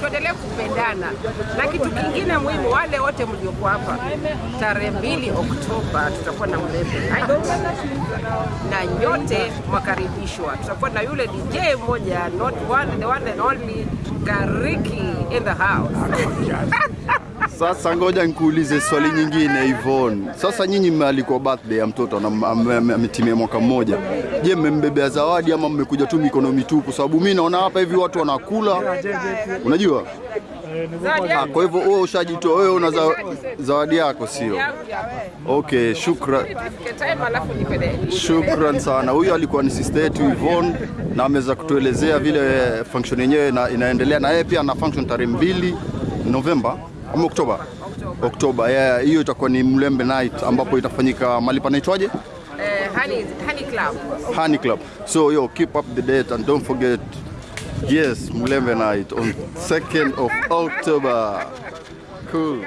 tuendelee kupendana, na kitu kingine muhimu, wale wote mliokuwa hapa, tarehe mbili Oktoba tutakuwa na Mlembe na nyote mwakaribishwa. Tutakuwa na yule DJ mmoja, not one, the one and only Gariki in the house. Sasa ngoja nikuulize swali nyingine Yvonne. Sasa nyinyi mmealikwa birthday ya mtoto na am- am- ametimia mwaka mmoja. Je, mmembebea zawadi ama mmekuja tu mikono mitupu? Sababu mi naona hapa hivi watu wanakula, unajua Ha, ah, kwa hivyo wewe ushajitoa, wewe una za, zawadi yako sio? Okay, shukran. Shukran sana. Huyu alikuwa ni sister yetu Yvonne na ameweza kutuelezea vile function yenyewe inaendelea, na yeye pia ana function tarehe mbili Novemba ama Oktoba. Oktoba, yeah, hiyo itakuwa ni Mlembe Night ambapo itafanyika mahali panaitwaje? Eh, honey, honey club. Honey Club. So yo, keep up the date and don't forget, yes, Mlembe Night on 2nd of October. Cool.